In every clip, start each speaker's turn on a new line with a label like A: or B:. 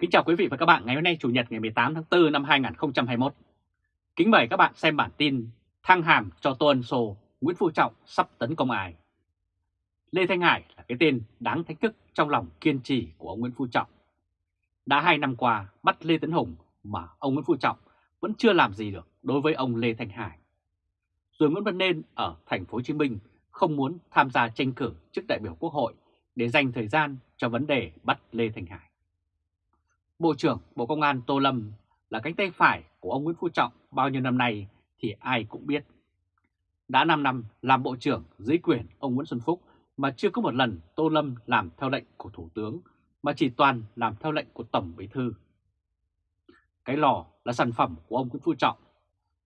A: Kính chào quý vị và các bạn ngày hôm nay Chủ nhật ngày 18 tháng 4 năm 2021. Kính mời các bạn xem bản tin thăng hàm cho Tô Ân Sô, Nguyễn Phú Trọng sắp tấn công ai. Lê Thanh Hải là cái tên đáng thách thức trong lòng kiên trì của ông Nguyễn Phú Trọng. Đã hai năm qua bắt Lê Tấn Hùng mà ông Nguyễn Phú Trọng vẫn chưa làm gì được đối với ông Lê Thanh Hải. Rồi Nguyễn Văn Nên ở thành phố Hồ Chí Minh không muốn tham gia tranh cử chức đại biểu Quốc hội để dành thời gian cho vấn đề bắt Lê Thanh Hải. Bộ trưởng Bộ Công an Tô Lâm là cánh tay phải của ông Nguyễn Phú Trọng bao nhiêu năm nay thì ai cũng biết. Đã 5 năm làm Bộ trưởng dưới quyền ông Nguyễn Xuân Phúc mà chưa có một lần Tô Lâm làm theo lệnh của Thủ tướng mà chỉ toàn làm theo lệnh của Tổng Bí Thư. Cái lò là sản phẩm của ông Nguyễn Phú Trọng.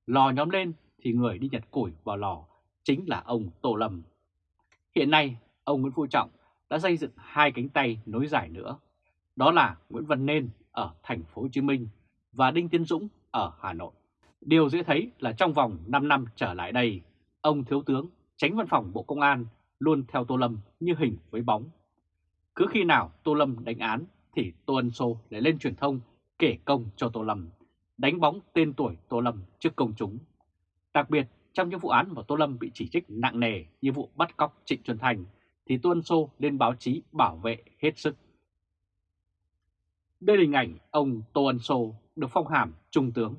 A: Lò nhóm lên thì người đi nhặt củi vào lò chính là ông Tô Lâm. Hiện nay, ông Nguyễn Phú Trọng đã xây dựng hai cánh tay nối dài nữa. Đó là Nguyễn Văn Nên ở thành phố Hồ Chí Minh và Đinh Tiến Dũng ở Hà Nội. Điều dễ thấy là trong vòng 5 năm trở lại đây, ông Thiếu tướng tránh văn phòng Bộ Công an luôn theo Tô Lâm như hình với bóng. Cứ khi nào Tô Lâm đánh án thì Tô Ân Sô lại lên truyền thông kể công cho Tô Lâm, đánh bóng tên tuổi Tô Lâm trước công chúng. Đặc biệt trong những vụ án mà Tô Lâm bị chỉ trích nặng nề như vụ bắt cóc Trịnh Xuân Thành thì Tô Ân Sô lên báo chí bảo vệ hết sức. Đây là hình ảnh ông Tô Ân Sô được phong hàm trung tướng.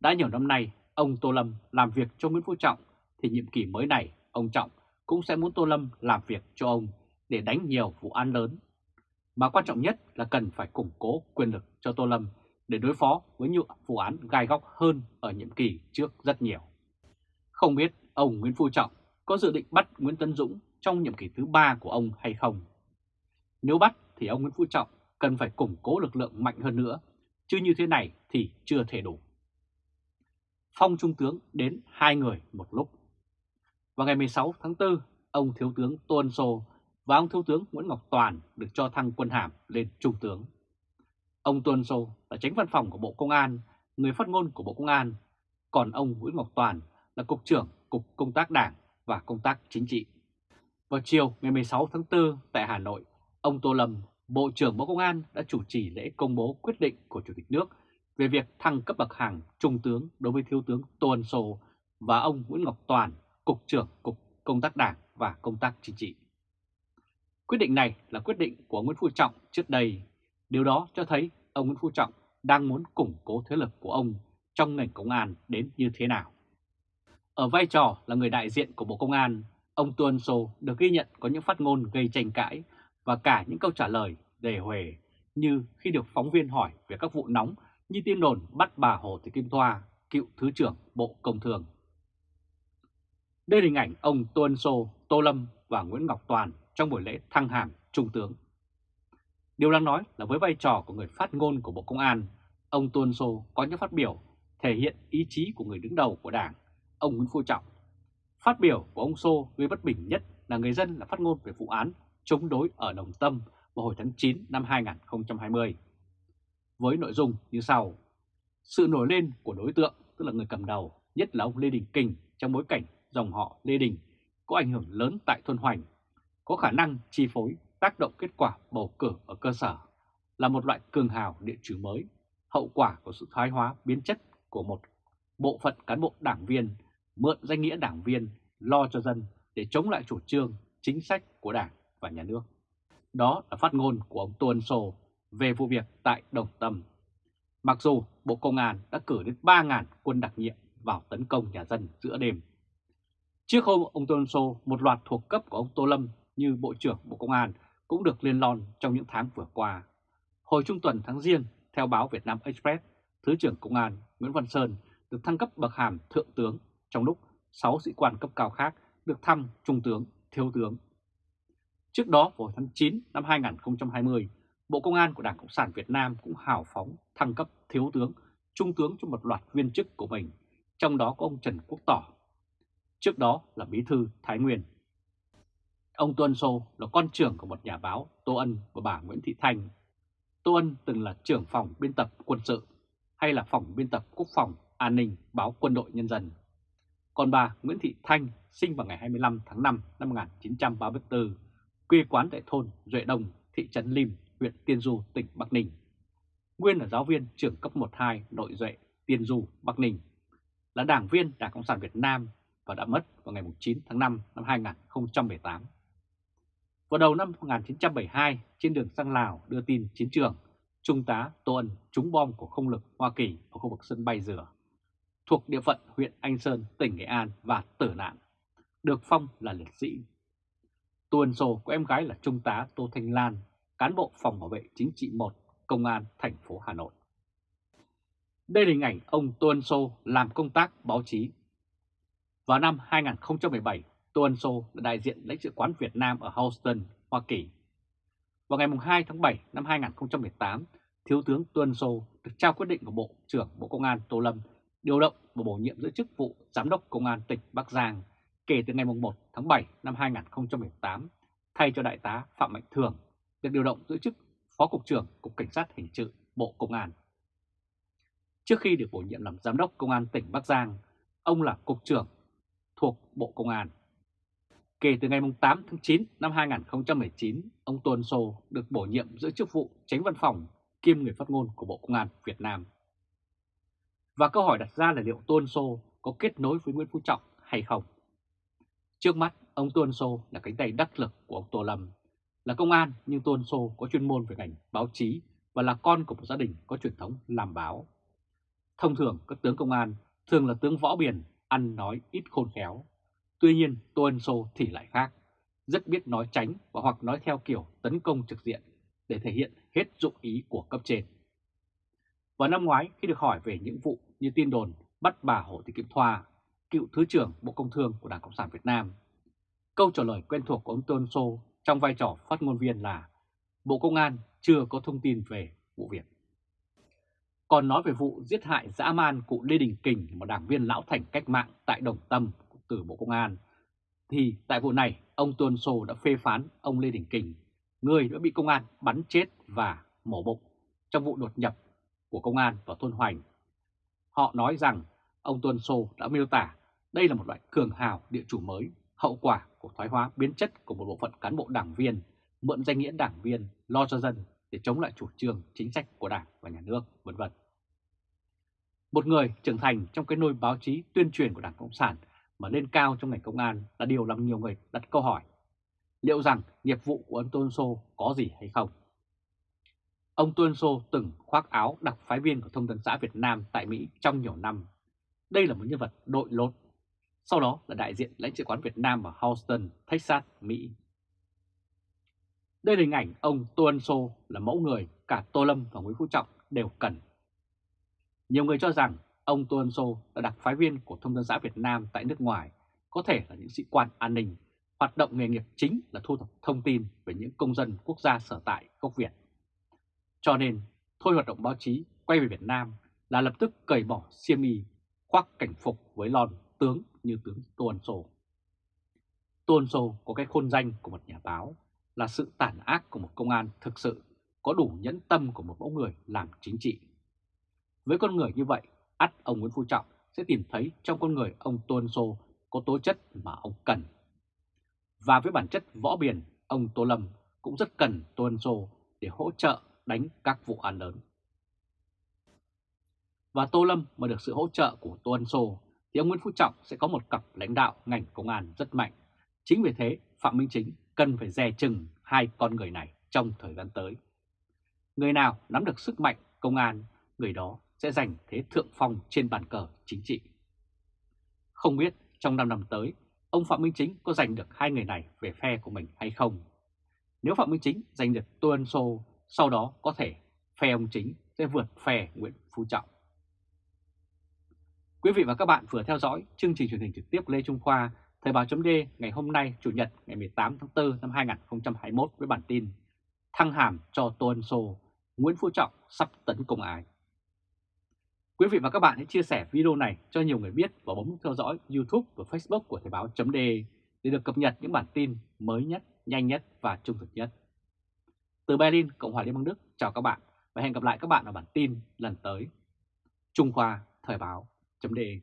A: Đã nhiều năm nay, ông Tô Lâm làm việc cho Nguyễn Phú Trọng thì nhiệm kỳ mới này ông Trọng cũng sẽ muốn Tô Lâm làm việc cho ông để đánh nhiều vụ án lớn. Mà quan trọng nhất là cần phải củng cố quyền lực cho Tô Lâm để đối phó với những vụ án gai góc hơn ở nhiệm kỳ trước rất nhiều. Không biết ông Nguyễn Phú Trọng có dự định bắt Nguyễn Tân Dũng trong nhiệm kỳ thứ ba của ông hay không? Nếu bắt thì ông Nguyễn Phú Trọng cần phải củng cố lực lượng mạnh hơn nữa, chứ như thế này thì chưa thể đủ. Phong Trung tướng đến hai người một lúc. Vào ngày 16 tháng 4, ông Thiếu tướng Tô Ân Sô và ông Thiếu tướng Nguyễn Ngọc Toàn được cho thăng quân hàm lên Trung tướng. Ông Tô Ân Sô là tránh văn phòng của Bộ Công an, người phát ngôn của Bộ Công an, còn ông Nguyễn Ngọc Toàn là Cục trưởng Cục Công tác Đảng và Công tác Chính trị. Vào chiều ngày 16 tháng 4 tại Hà Nội, ông Tô Lâm Bộ trưởng Bộ Công an đã chủ trì lễ công bố quyết định của Chủ tịch nước về việc thăng cấp bậc hàm Trung tướng đối với Thiếu tướng Tô Ân Sô và ông Nguyễn Ngọc Toàn, Cục trưởng Cục Công tác Đảng và Công tác Chính trị. Quyết định này là quyết định của Nguyễn Phú Trọng trước đây. Điều đó cho thấy ông Nguyễn Phú Trọng đang muốn củng cố thế lực của ông trong ngành công an đến như thế nào. Ở vai trò là người đại diện của Bộ Công an, ông Tô Ân Sô được ghi nhận có những phát ngôn gây tranh cãi và cả những câu trả lời đề huề như khi được phóng viên hỏi về các vụ nóng như tin đồn bắt bà Hồ Thị Kim Thoa, cựu Thứ trưởng Bộ Công Thương. Đây là hình ảnh ông Tô Ân Sô, Tô Lâm và Nguyễn Ngọc Toàn trong buổi lễ thăng hàm Trung tướng. Điều đáng nói là với vai trò của người phát ngôn của Bộ Công an, ông Tô Ân Sô có những phát biểu thể hiện ý chí của người đứng đầu của Đảng, ông Nguyễn Phú Trọng. Phát biểu của ông Sô gây bất bình nhất là người dân là phát ngôn về vụ án chống đối ở Đồng Tâm vào hồi tháng 9 năm 2020. Với nội dung như sau, sự nổi lên của đối tượng tức là người cầm đầu, nhất là ông Lê Đình Kình trong bối cảnh dòng họ Lê Đình có ảnh hưởng lớn tại thôn Hoành, có khả năng chi phối tác động kết quả bầu cử ở cơ sở, là một loại cường hào địa chủ mới, hậu quả của sự thoái hóa biến chất của một bộ phận cán bộ đảng viên mượn danh nghĩa đảng viên lo cho dân để chống lại chủ trương, chính sách của đảng và nhà nước. Đó là phát ngôn của ông Tô Ân Sô về vụ việc tại Đồng Tâm. Mặc dù Bộ Công an đã cử đến 3.000 quân đặc nhiệm vào tấn công nhà dân giữa đêm. Trước hôm ông Tô Ân Sô, một loạt thuộc cấp của ông Tô Lâm như Bộ trưởng Bộ Công an cũng được liên lon trong những tháng vừa qua. Hồi trung tuần tháng riêng, theo báo Việt Nam Express, Thứ trưởng Công an Nguyễn Văn Sơn được thăng cấp bậc hàm Thượng tướng, trong lúc 6 sĩ quan cấp cao khác được thăng Trung tướng, Thiếu tướng Trước đó vào tháng 9 năm 2020, Bộ Công an của Đảng Cộng sản Việt Nam cũng hào phóng thăng cấp thiếu tướng, trung tướng cho một loạt viên chức của mình, trong đó có ông Trần Quốc Tỏ. Trước đó là Bí thư Thái Nguyên. Ông tuân Sô là con trưởng của một nhà báo Tô Ân và bà Nguyễn Thị Thanh. Tô Ân từng là trưởng phòng biên tập quân sự hay là phòng biên tập quốc phòng an ninh báo quân đội nhân dân. Còn bà Nguyễn Thị Thanh sinh vào ngày 25 tháng 5 năm 1934 quê quán tại thôn Duệ Đông, thị trấn Lim, huyện Tiên Du, tỉnh Bắc Ninh. Nguyên là giáo viên trường cấp 1-2 nội duệ Tiên Du, Bắc Ninh, là đảng viên Đảng Cộng sản Việt Nam và đã mất vào ngày 9 tháng 5 năm 2018. Vào đầu năm 1972, trên đường sang Lào đưa tin chiến trường, Trung tá Tô Ân trúng bom của không lực Hoa Kỳ ở khu vực sân bay Dừa, thuộc địa phận huyện Anh Sơn, tỉnh Nghệ An và tử nạn, được phong là liệt sĩ. Tô Ân Sô có em gái là Trung tá Tô Thanh Lan, cán bộ phòng bảo vệ chính trị 1, Công an thành phố Hà Nội. Đây là hình ảnh ông Tô Ân Sô làm công tác báo chí. Vào năm 2017, Tô Ân Sô là đại diện lãnh sự quán Việt Nam ở Houston, Hoa Kỳ. Vào ngày 2 tháng 7 năm 2018, Thiếu tướng Tô Ân Sô được trao quyết định của Bộ trưởng Bộ Công an Tô Lâm điều động và bổ nhiệm giữ chức vụ Giám đốc Công an tỉnh Bắc Giang kể từ ngày 1 tháng 7 năm 2018, thay cho Đại tá Phạm Mạnh Thường được điều động giữ chức Phó Cục trưởng Cục Cảnh sát Hình sự Bộ Công an. Trước khi được bổ nhiệm làm Giám đốc Công an tỉnh Bắc Giang, ông là Cục trưởng thuộc Bộ Công an. Kể từ ngày 8 tháng 9 năm 2019, ông Tuân Sô được bổ nhiệm giữ chức vụ tránh văn phòng kiêm người phát ngôn của Bộ Công an Việt Nam. Và câu hỏi đặt ra là liệu Tuân Sô có kết nối với Nguyễn Phú Trọng hay không? Trước mắt, ông Tuân Sô là cánh tay đắc lực của ông Tô Lâm. Là công an nhưng Tuân Sô có chuyên môn về ngành báo chí và là con của một gia đình có truyền thống làm báo. Thông thường các tướng công an thường là tướng võ biển, ăn nói ít khôn khéo. Tuy nhiên Tuân Sô thì lại khác, rất biết nói tránh và hoặc nói theo kiểu tấn công trực diện để thể hiện hết dụng ý của cấp trên. Vào năm ngoái khi được hỏi về những vụ như tin đồn bắt bà Hồ Thị Kim Thoa, cựu Thứ trưởng Bộ Công Thương của Đảng Cộng sản Việt Nam, câu trả lời quen thuộc của ông Tôn Sô trong vai trò phát ngôn viên là Bộ Công an chưa có thông tin về vụ việc. Còn nói về vụ giết hại dã man cụ Lê Đình Kình, một đảng viên lão thành cách mạng tại Đồng Tâm từ Bộ Công an, thì tại vụ này ông Tuân Sô đã phê phán ông Lê Đình Kình, người đã bị công an bắn chết và mổ bụng trong vụ đột nhập của công an vào thôn Hoành. Họ nói rằng ông Tuân Sô đã miêu tả đây là một loại cường hào địa chủ mới, hậu quả của thoái hóa biến chất của một bộ phận cán bộ đảng viên, mượn danh nghĩa đảng viên lo cho dân để chống lại chủ trương chính sách của Đảng và Nhà nước, vân vân. Một người trưởng thành trong cái nôi báo chí tuyên truyền của Đảng Cộng sản mà lên cao trong ngành công an là điều làm nhiều người đặt câu hỏi. Liệu rằng nghiệp vụ của ông Tôn Sô có gì hay không? Ông Tôn Sô từng khoác áo đặc phái viên của Thông tấn xã Việt Nam tại Mỹ trong nhiều năm. Đây là một nhân vật đội lốt. Sau đó là đại diện lãnh sự quán Việt Nam ở Houston, Texas, Mỹ. Đây là hình ảnh ông Tô Ân Sô là mẫu người cả Tô Lâm và Nguyễn Phú Trọng đều cần. Nhiều người cho rằng ông Tô Ân Sô là đặc phái viên của Thông tấn xã Việt Nam tại nước ngoài, có thể là những sĩ quan an ninh, hoạt động nghề nghiệp chính là thu thập thông tin về những công dân quốc gia sở tại gốc Việt. Cho nên, thôi hoạt động báo chí quay về Việt Nam là lập tức cởi bỏ xiêm y, khoác cảnh phục với lon tướng như tướng Tô Ân Sô. Tô Ân Sô có cái khôn danh của một nhà báo là sự tàn ác của một công an thực sự có đủ nhẫn tâm của một mẫu người làm chính trị. Với con người như vậy, ắt ông Nguyễn Phú Trọng sẽ tìm thấy trong con người ông Tô Ân Sô có tố chất mà ông cần. Và với bản chất võ biển, ông Tô Lâm cũng rất cần Tô Ân Sô để hỗ trợ đánh các vụ án lớn. Và Tô Lâm mà được sự hỗ trợ của Tô Ân Sô thì ông Nguyễn Phú Trọng sẽ có một cặp lãnh đạo ngành công an rất mạnh. Chính vì thế Phạm Minh Chính cần phải dè chừng hai con người này trong thời gian tới. Người nào nắm được sức mạnh công an, người đó sẽ giành thế thượng phong trên bàn cờ chính trị. Không biết trong 5 năm tới, ông Phạm Minh Chính có giành được hai người này về phe của mình hay không? Nếu Phạm Minh Chính giành được Tô Ân Sô, sau đó có thể phe ông Chính sẽ vượt phe Nguyễn Phú Trọng. Quý vị và các bạn vừa theo dõi chương trình truyền hình trực tiếp Lê Trung Khoa, Thời báo chấm ngày hôm nay Chủ nhật ngày 18 tháng 4 năm 2021 với bản tin Thăng hàm cho Tô Ân Sô, Nguyễn Phú Trọng sắp tấn công ai. Quý vị và các bạn hãy chia sẻ video này cho nhiều người biết và bấm theo dõi YouTube và Facebook của Thời báo chấm để được cập nhật những bản tin mới nhất, nhanh nhất và trung thực nhất. Từ Berlin, Cộng hòa Liên bang Đức, chào các bạn và hẹn gặp lại các bạn ở bản tin lần tới. Trung Khoa Thời báo chấm đề.